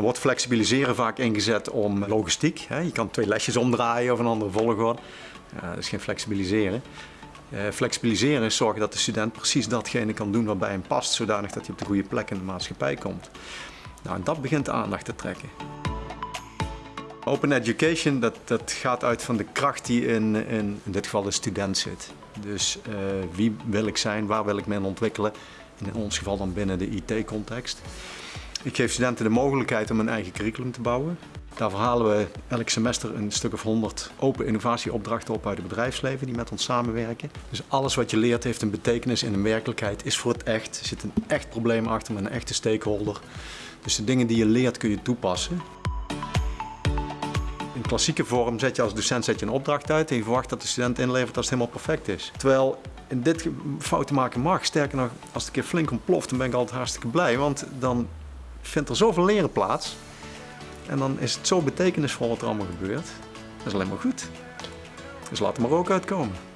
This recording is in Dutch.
Er wordt flexibiliseren vaak ingezet om logistiek. Je kan twee lesjes omdraaien of een andere volgorde. dat is geen flexibiliseren. Uh, flexibiliseren is zorgen dat de student precies datgene kan doen wat bij hem past, zodanig dat hij op de goede plek in de maatschappij komt. Nou, en dat begint de aandacht te trekken. Open education dat, dat gaat uit van de kracht die in, in, in dit geval de student zit. Dus uh, wie wil ik zijn, waar wil ik me in ontwikkelen, in ons geval dan binnen de IT-context. Ik geef studenten de mogelijkheid om een eigen curriculum te bouwen. Daar verhalen we elk semester een stuk of 100 open innovatieopdrachten op uit het bedrijfsleven die met ons samenwerken. Dus alles wat je leert heeft een betekenis in een werkelijkheid, is voor het echt. Er zit een echt probleem achter met een echte stakeholder. Dus de dingen die je leert kun je toepassen. In klassieke vorm zet je als docent zet je een opdracht uit en je verwacht dat de student inlevert als het helemaal perfect is. Terwijl in dit fouten maken mag. Sterker nog, als het een keer flink ontploft, dan ben ik altijd hartstikke blij. Want dan vindt er zoveel leren plaats. En dan is het zo betekenisvol wat er allemaal gebeurt. Dat is alleen maar goed. Dus laat er maar ook uitkomen.